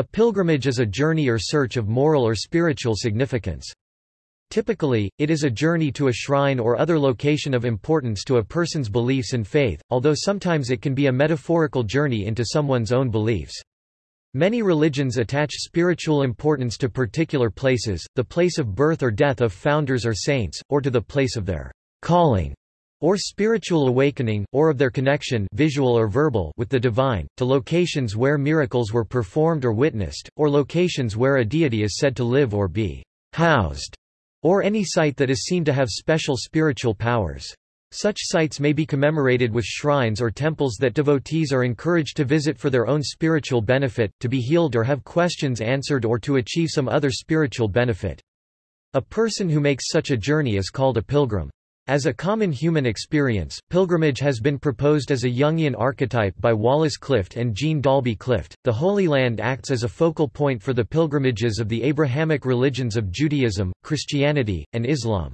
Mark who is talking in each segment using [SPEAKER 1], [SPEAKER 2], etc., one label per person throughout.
[SPEAKER 1] A pilgrimage is a journey or search of moral or spiritual significance. Typically, it is a journey to a shrine or other location of importance to a person's beliefs and faith, although sometimes it can be a metaphorical journey into someone's own beliefs. Many religions attach spiritual importance to particular places, the place of birth or death of founders or saints, or to the place of their calling or spiritual awakening, or of their connection visual or verbal with the divine, to locations where miracles were performed or witnessed, or locations where a deity is said to live or be housed, or any site that is seen to have special spiritual powers. Such sites may be commemorated with shrines or temples that devotees are encouraged to visit for their own spiritual benefit, to be healed or have questions answered or to achieve some other spiritual benefit. A person who makes such a journey is called a pilgrim. As a common human experience, pilgrimage has been proposed as a Jungian archetype by Wallace Clift and Jean Dalby Clift. The Holy Land acts as a focal point for the pilgrimages of the Abrahamic religions of Judaism, Christianity, and Islam.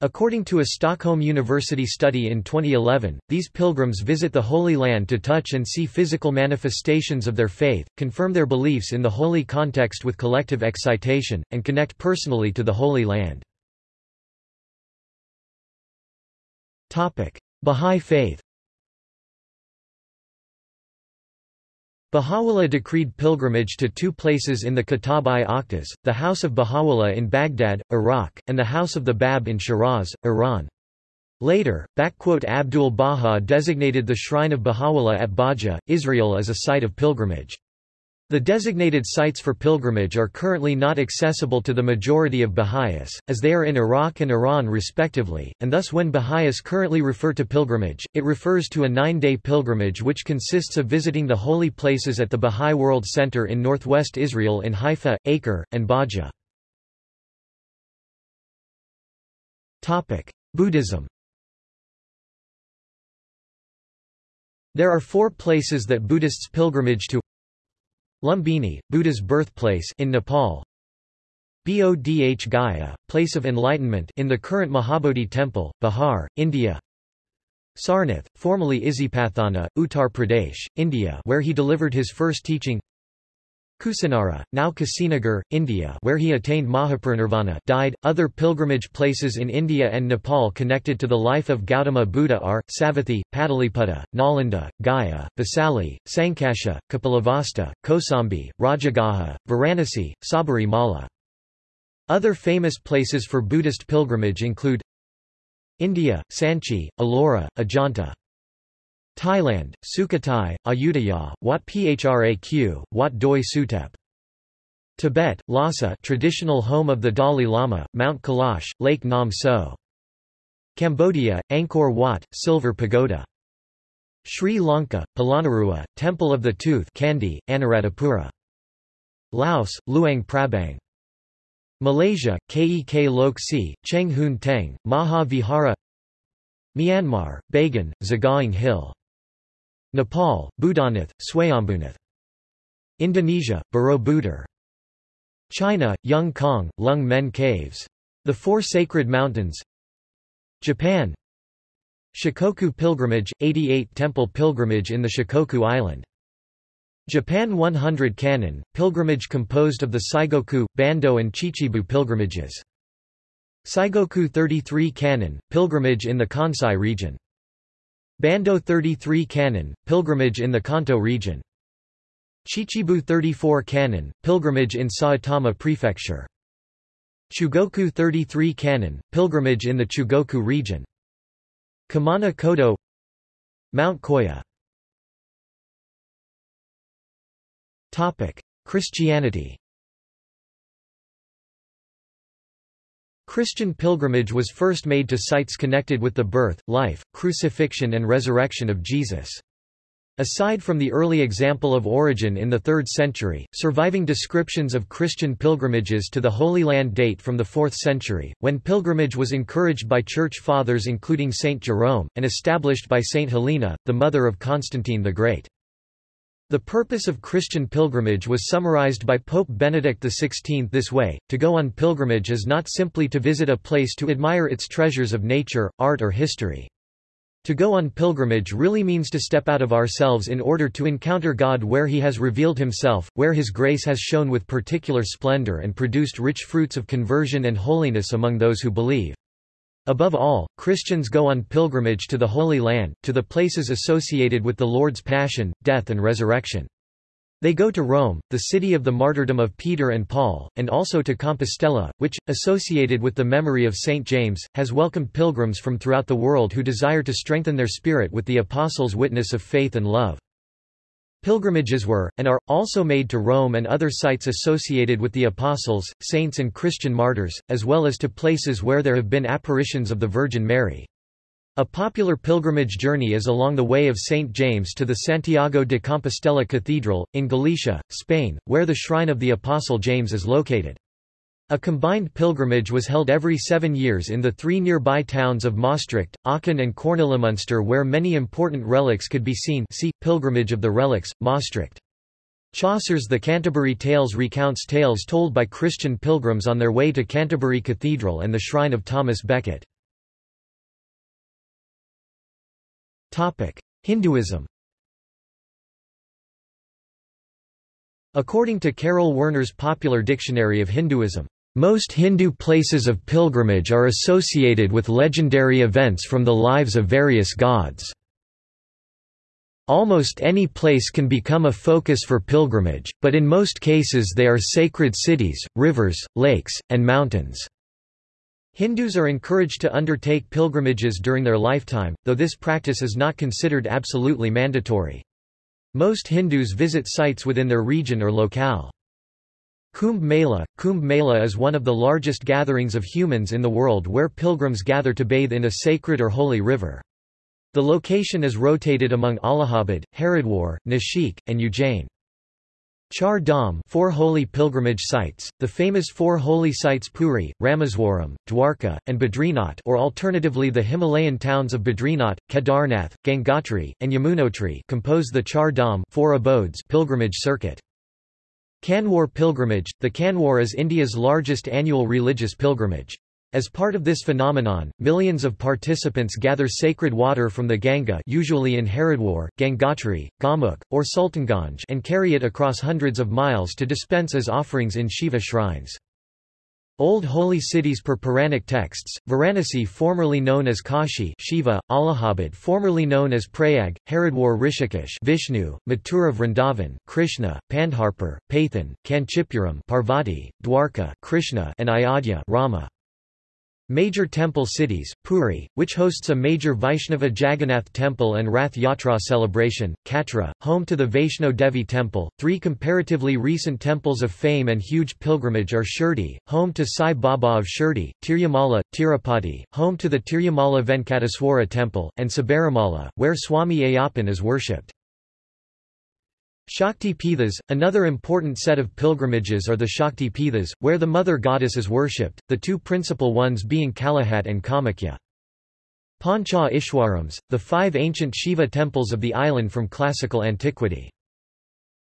[SPEAKER 1] According to a Stockholm University study in 2011, these pilgrims visit the Holy Land to touch and see physical manifestations of their faith, confirm their beliefs in the holy context with collective excitation, and connect personally to the Holy Land. Bahá'í faith Baha'u'llah decreed pilgrimage to two places in the Kitab-i-Aqdas, the House of Baha'u'llah in Baghdad, Iraq, and the House of the Bab in Shiraz, Iran. Later, Abdul Baha designated the shrine of Baha'u'llah at Bahji, Israel as a site of pilgrimage. The designated sites for pilgrimage are currently not accessible to the majority of Baha'is, as they are in Iraq and Iran respectively, and thus when Baha'is currently refer to pilgrimage, it refers to a nine-day pilgrimage which consists of visiting the holy places at the Baha'i World Center in northwest Israel in Haifa, Acre, and Bahji. Buddhism There are four places that Buddhists pilgrimage to Lumbini, Buddha's birthplace in Nepal. Bodh Gaya, place of enlightenment in the current Mahabodhi temple, Bihar, India. Sarnath, formerly Isipatthana, Uttar Pradesh, India, where he delivered his first teaching. Kusinara, now Kusinagar, India where he attained Mahaparinirvana died. Other pilgrimage places in India and Nepal connected to the life of Gautama Buddha are, Savatthi, Pataliputta, Nalanda, Gaya, Vaisali, Sankasha, Kapilavastu, Kosambi, Rajagaha, Varanasi, Sabari Mala. Other famous places for Buddhist pilgrimage include India, Sanchi, Ellora, Ajanta. Thailand, Sukhothai, Ayutthaya, Wat Phraq, Wat Doi Suthep. Tibet, Lhasa traditional home of the Dalai Lama, Mount Kailash, Lake Nam So. Cambodia, Angkor Wat, Silver Pagoda. Sri Lanka, Polonnaruwa, Temple of the Tooth Kandy, Anuradhapura. Laos, Luang Prabang. Malaysia, Kek Lok Si, Cheng Hoon Teng, Maha Vihara Myanmar, Bagan, Sagaing Hill Nepal, Boudhanath, Swayambhunath. Indonesia, Borobudur. China, Yung Kong, Longmen Caves. The Four Sacred Mountains. Japan Shikoku Pilgrimage, 88 Temple Pilgrimage in the Shikoku Island. Japan 100 Kannon, pilgrimage composed of the Saigoku, Bando and Chichibu pilgrimages. Saigoku 33 Kannon, pilgrimage in the Kansai region. Bando 33 Kannon, pilgrimage in the Kanto region. Chichibu 34 Kannon, pilgrimage in Saitama Prefecture. Chugoku 33 Kannon, pilgrimage in the Chugoku region. Kumano Kodo Mount Koya Christianity Christian pilgrimage was first made to sites connected with the birth, life, crucifixion and resurrection of Jesus. Aside from the early example of Origen in the 3rd century, surviving descriptions of Christian pilgrimages to the Holy Land date from the 4th century, when pilgrimage was encouraged by Church Fathers including Saint Jerome, and established by Saint Helena, the mother of Constantine the Great. The purpose of Christian pilgrimage was summarized by Pope Benedict XVI this way, to go on pilgrimage is not simply to visit a place to admire its treasures of nature, art or history. To go on pilgrimage really means to step out of ourselves in order to encounter God where he has revealed himself, where his grace has shone with particular splendor and produced rich fruits of conversion and holiness among those who believe. Above all, Christians go on pilgrimage to the Holy Land, to the places associated with the Lord's passion, death and resurrection. They go to Rome, the city of the martyrdom of Peter and Paul, and also to Compostela, which, associated with the memory of St. James, has welcomed pilgrims from throughout the world who desire to strengthen their spirit with the Apostles' witness of faith and love. Pilgrimages were, and are, also made to Rome and other sites associated with the apostles, saints and Christian martyrs, as well as to places where there have been apparitions of the Virgin Mary. A popular pilgrimage journey is along the Way of St. James to the Santiago de Compostela Cathedral, in Galicia, Spain, where the shrine of the Apostle James is located. A combined pilgrimage was held every seven years in the three nearby towns of Maastricht, Aachen and Kornelimünster where many important relics could be seen see, Pilgrimage of the Relics, Maastricht. Chaucer's The Canterbury Tales recounts tales told by Christian pilgrims on their way to Canterbury Cathedral and the shrine of Thomas Becket. Hinduism According to Karel Werner's Popular Dictionary of Hinduism, most Hindu places of pilgrimage are associated with legendary events from the lives of various gods. Almost any place can become a focus for pilgrimage, but in most cases they are sacred cities, rivers, lakes, and mountains. Hindus are encouraged to undertake pilgrimages during their lifetime, though this practice is not considered absolutely mandatory. Most Hindus visit sites within their region or locale. Kumbh Mela Kumbh Mela is one of the largest gatherings of humans in the world where pilgrims gather to bathe in a sacred or holy river. The location is rotated among Allahabad, Haridwar, Nashik, and Ujjain. Char Dham four holy pilgrimage sites, the famous four holy sites Puri, Rameswaram, Dwarka, and Badrinath or alternatively the Himalayan towns of Badrinath, Kedarnath, Gangotri, and Yamunotri compose the Char Dham four abodes pilgrimage circuit. Kanwar pilgrimage – The Kanwar is India's largest annual religious pilgrimage. As part of this phenomenon, millions of participants gather sacred water from the Ganga usually in Haridwar, Gangotri, Gaumukh, or Sultanganj and carry it across hundreds of miles to dispense as offerings in Shiva shrines. Old holy cities per Puranic texts, Varanasi formerly known as Kashi Shiva, Allahabad formerly known as Prayag, Haridwar Rishikesh Vishnu, Mathura Vrindavan, Krishna, Pandharpur, Pathan, Kanchipuram Parvati, Dwarka Krishna, and Ayodhya Rama. Major temple cities, Puri, which hosts a major Vaishnava Jagannath temple and Rath Yatra celebration, Katra, home to the Vaishno Devi temple. Three comparatively recent temples of fame and huge pilgrimage are Shirdi, home to Sai Baba of Shirdi, Tirumala, Tirupati, home to the Tirumala Venkateswara temple, and Sabarimala, where Swami Ayyappan is worshipped. Shakti Pithas, another important set of pilgrimages are the Shakti Pithas, where the mother goddess is worshipped, the two principal ones being Kalahat and Kamakhya. Pancha Ishwarams, the five ancient Shiva temples of the island from classical antiquity.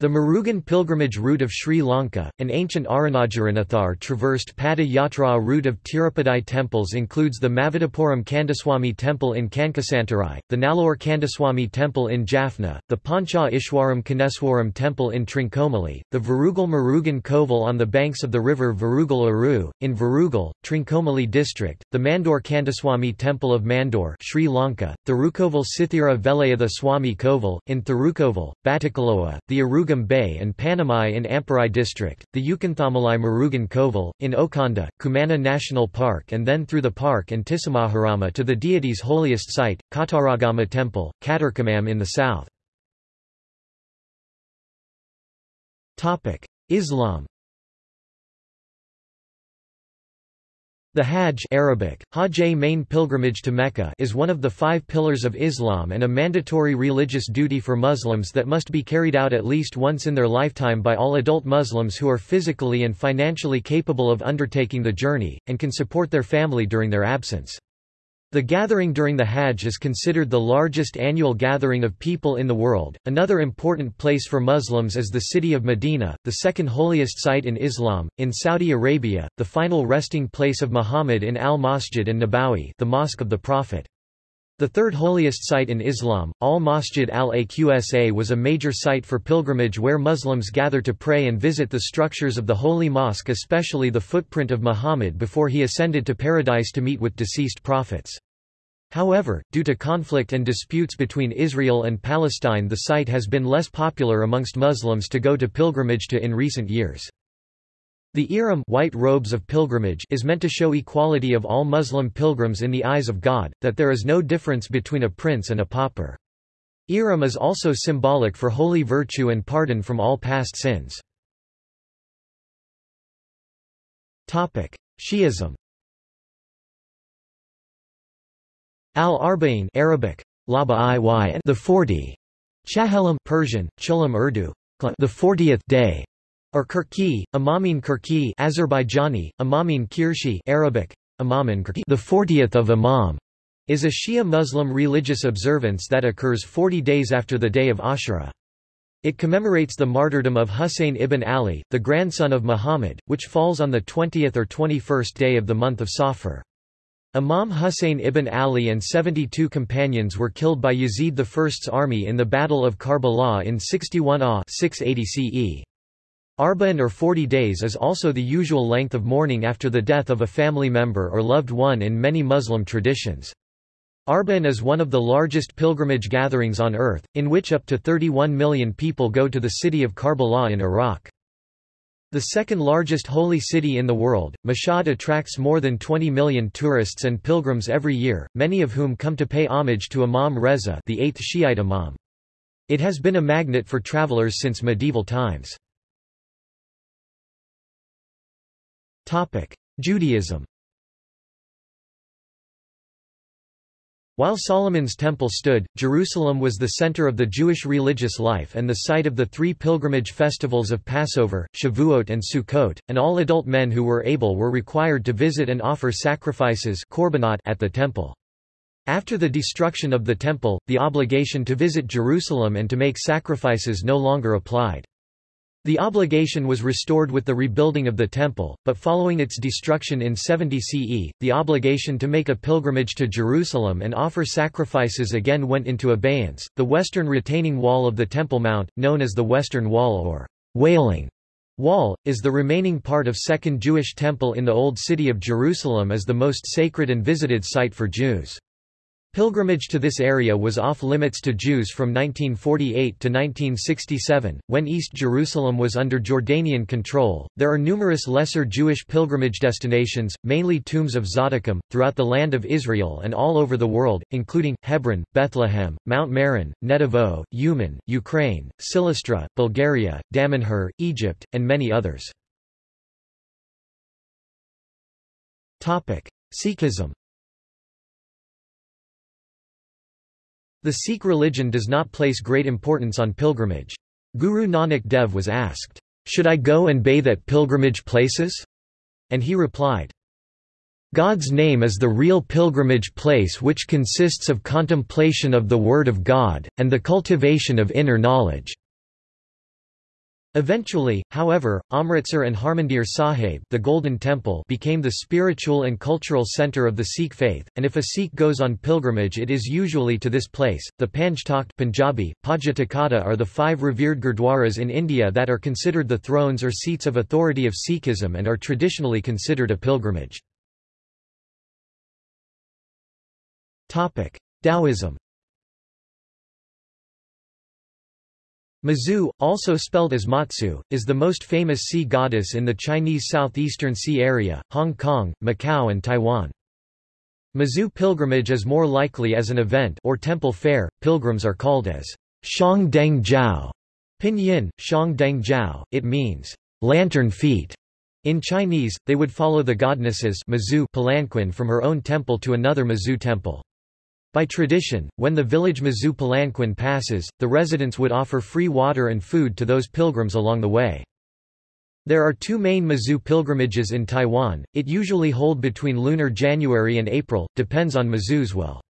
[SPEAKER 1] The Murugan pilgrimage route of Sri Lanka, an ancient Arunacharanethar traversed Pada Yatra route of Tirupati temples includes the Mavidapuram Kandaswamy temple in Kankasantarai, the Nallur Kandaswamy temple in Jaffna, the Pancha Ishwaram Koneswaram temple in Trincomalee, the Varugal Murugan Kovil on the banks of the river Varugal Aru, in Varugal, Trincomalee district, the Mandor Kandaswamy temple of Mandor Sri Lanka, Thirukoval Sithira Velayatha Swami Kovil, in Thirukoval, Batticaloa, the Aruga Bay and Panamai in Amparai district, the Yukonthamalai Murugan Kovil, in Okanda, Kumana National Park and then through the park and Tissamaharama to the deity's holiest site, Kataragama Temple, Katarkamam in the south. Islam The Hajj Arabic, Hajj main pilgrimage to Mecca is one of the five pillars of Islam and a mandatory religious duty for Muslims that must be carried out at least once in their lifetime by all adult Muslims who are physically and financially capable of undertaking the journey, and can support their family during their absence. The gathering during the Hajj is considered the largest annual gathering of people in the world. Another important place for Muslims is the city of Medina, the second holiest site in Islam. In Saudi Arabia, the final resting place of Muhammad in Al Masjid and Nabawi, the Mosque of the Prophet. The third holiest site in Islam, Al-Masjid al-Aqsa was a major site for pilgrimage where Muslims gather to pray and visit the structures of the Holy Mosque especially the footprint of Muhammad before he ascended to paradise to meet with deceased prophets. However, due to conflict and disputes between Israel and Palestine the site has been less popular amongst Muslims to go to pilgrimage to in recent years. The Ihram white robes of pilgrimage is meant to show equality of all Muslim pilgrims in the eyes of God, that there is no difference between a prince and a pauper. Ihram is also symbolic for holy virtue and pardon from all past sins. Shi'ism Al-Arba'in Arabic, the 40, Chahelim Persian, Cholam Urdu, the 40th day, or Kirki, Imamin Kirki Azerbaijani, Imamin Kirshi Arabic, Imamin Kirki the 40th of Imam, is a Shia Muslim religious observance that occurs 40 days after the day of Ashura. It commemorates the martyrdom of Husayn ibn Ali, the grandson of Muhammad, which falls on the 20th or 21st day of the month of Safar. Imam Husayn ibn Ali and 72 companions were killed by Yazid I's army in the Battle of Karbala in 61 AH 680 CE. Arba'in or 40 days is also the usual length of mourning after the death of a family member or loved one in many Muslim traditions. Arba'in is one of the largest pilgrimage gatherings on earth, in which up to 31 million people go to the city of Karbala in Iraq. The second largest holy city in the world, Mashhad attracts more than 20 million tourists and pilgrims every year, many of whom come to pay homage to Imam Reza the eighth Shiite Imam. It has been a magnet for travelers since medieval times. Judaism While Solomon's temple stood, Jerusalem was the center of the Jewish religious life and the site of the three pilgrimage festivals of Passover, Shavuot and Sukkot, and all adult men who were able were required to visit and offer sacrifices at the temple. After the destruction of the temple, the obligation to visit Jerusalem and to make sacrifices no longer applied. The obligation was restored with the rebuilding of the temple, but following its destruction in 70 CE, the obligation to make a pilgrimage to Jerusalem and offer sacrifices again went into abeyance. The western retaining wall of the Temple Mount, known as the Western Wall or Wailing Wall, is the remaining part of Second Jewish Temple in the Old City of Jerusalem as the most sacred and visited site for Jews. Pilgrimage to this area was off-limits to Jews from 1948 to 1967, when East Jerusalem was under Jordanian control. There are numerous lesser Jewish pilgrimage destinations, mainly tombs of Tzaddikim, throughout the land of Israel and all over the world, including, Hebron, Bethlehem, Mount Meron, Netivot, Uman, Ukraine, Silistra, Bulgaria, Damanhur, Egypt, and many others. Sikhism The Sikh religion does not place great importance on pilgrimage. Guru Nanak Dev was asked, "'Should I go and bathe at pilgrimage places?' And he replied, God's name is the real pilgrimage place which consists of contemplation of the Word of God, and the cultivation of inner knowledge. Eventually, however, Amritsar and Harmandir Sahib the Golden Temple became the spiritual and cultural centre of the Sikh faith, and if a Sikh goes on pilgrimage it is usually to this place. The Panj Takht Punjabi, Pajatakhata are the five revered gurdwaras in India that are considered the thrones or seats of authority of Sikhism and are traditionally considered a pilgrimage. Taoism Mazu, also spelled as Matsu, is the most famous sea goddess in the Chinese southeastern sea area, Hong Kong, Macau and Taiwan. Mazu pilgrimage is more likely as an event or temple fair. Pilgrims are called as Shang Deng Jiao. Pinyin, Shang Deng Jiao, it means lantern feet. In Chinese, they would follow the goddesses Mazu palanquin from her own temple to another Mazu temple. By tradition, when the village Mazu Palanquin passes, the residents would offer free water and food to those pilgrims along the way. There are two main Mazu pilgrimages in Taiwan, it usually hold between lunar January and April, depends on Mazu's will.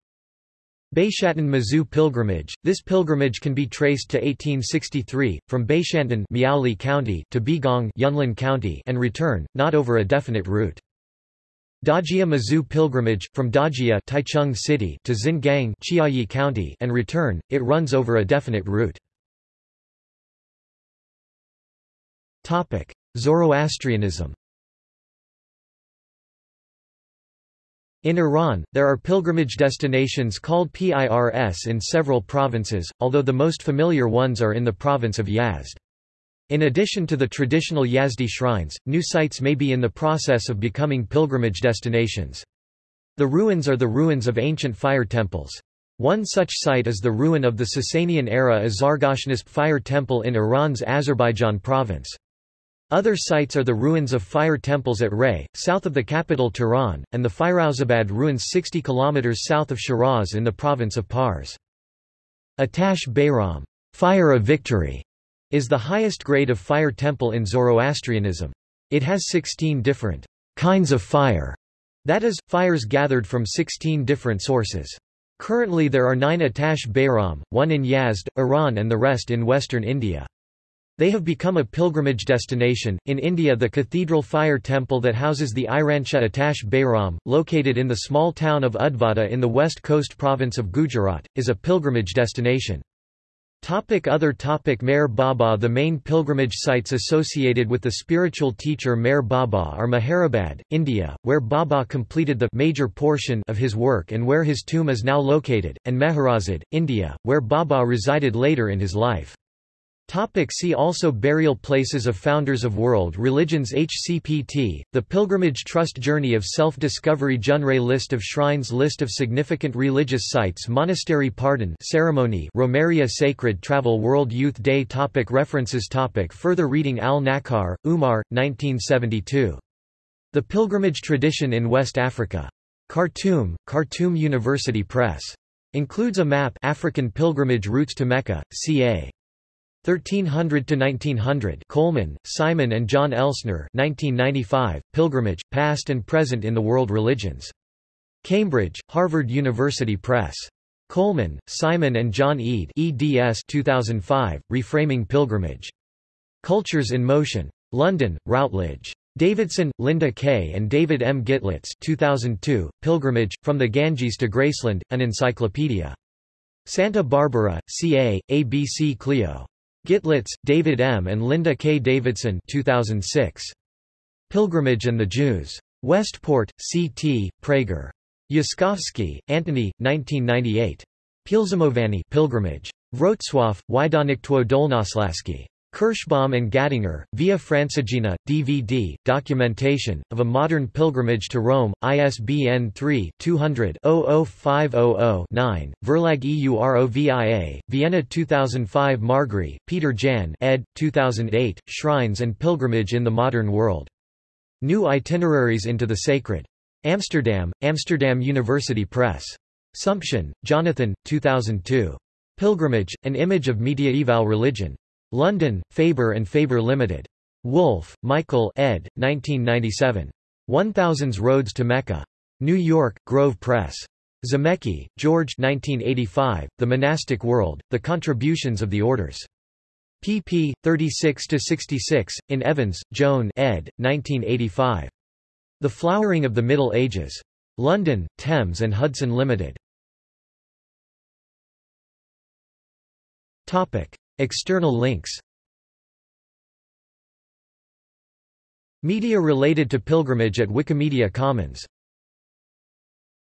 [SPEAKER 1] Baishantan Mazu pilgrimage, this pilgrimage can be traced to 1863, from Baishantan Miaoli County to Beigang Yunlin County and return, not over a definite route. Dajia Mazu pilgrimage, from Dajia Taichung City to Xingang Chiayi County and return, it runs over a definite route. Zoroastrianism In Iran, there are pilgrimage destinations called PIRS in several provinces, although the most familiar ones are in the province of Yazd. In addition to the traditional Yazdi shrines, new sites may be in the process of becoming pilgrimage destinations. The ruins are the ruins of ancient fire temples. One such site is the ruin of the Sasanian-era Azargashnesp fire temple in Iran's Azerbaijan province. Other sites are the ruins of fire temples at Ray, south of the capital Tehran, and the Firouzabad ruins 60 km south of Shiraz in the province of Pars. Atash Behram fire of victory", is the highest grade of fire temple in Zoroastrianism. It has 16 different kinds of fire, that is, fires gathered from 16 different sources. Currently there are nine Atash Behram, one in Yazd, Iran and the rest in western India. They have become a pilgrimage destination. In India, the cathedral fire temple that houses the Iranshah Atash Behram, located in the small town of Udvada in the west coast province of Gujarat, is a pilgrimage destination. Topic other topic Meher Baba The main pilgrimage sites associated with the spiritual teacher Meher Baba are Meherabad, India, where Baba completed the major portion of his work and where his tomb is now located, and Meherazad, India, where Baba resided later in his life. Topic see also Burial places of Founders of World Religions HCPT, The Pilgrimage Trust Journey of Self-Discovery Junrei List of Shrines List of Significant Religious Sites Monastery Pardon Ceremony Romeria Sacred Travel World Youth Day topic References topic Further reading Al-Nakar, Umar, 1972. The Pilgrimage Tradition in West Africa. Khartoum, Khartoum University Press. Includes a map African pilgrimage routes to Mecca, ca. 1300 to 1900 Coleman, Simon and John Elsner 1995 Pilgrimage Past and Present in the World Religions Cambridge Harvard University Press Coleman, Simon and John Eade eds 2005 Reframing Pilgrimage Cultures in Motion London Routledge Davidson, Linda K. and David M. Gitlitz 2002, Pilgrimage, From the Ganges to Graceland, an Encyclopedia. Santa Barbara, CA, ABC Clio. Gitlitz, David M. and Linda K. Davidson 2006. Pilgrimage and the Jews. Westport, C.T., Praeger. Yaskovsky, Antony, 1998. Pilzamovany Pilgrimage. Wrocław, Wydawnictwo Dolnoslaski. Kirschbaum and Gattinger, Via Francigena, DVD, documentation, of a modern pilgrimage to Rome, ISBN 3-200-00500-9, Verlag EUROVIA, Vienna 2005 Margry, Peter Jan ed. 2008, Shrines and Pilgrimage in the Modern World. New Itineraries into the Sacred. Amsterdam, Amsterdam University Press. Sumption, Jonathan, 2002. Pilgrimage, An Image of Mediaeval Religion. London, Faber and Faber Limited. Wolfe, Michael ed. 1997. 1000s Roads to Mecca. New York, Grove Press. Zarnecki, George 1985, The Monastic World, The Contributions of the Orders. pp. 36–66, in Evans, Joan ed. 1985. The Flowering of the Middle Ages. London, Thames and Hudson Limited. Topic. External links Media related to pilgrimage at Wikimedia Commons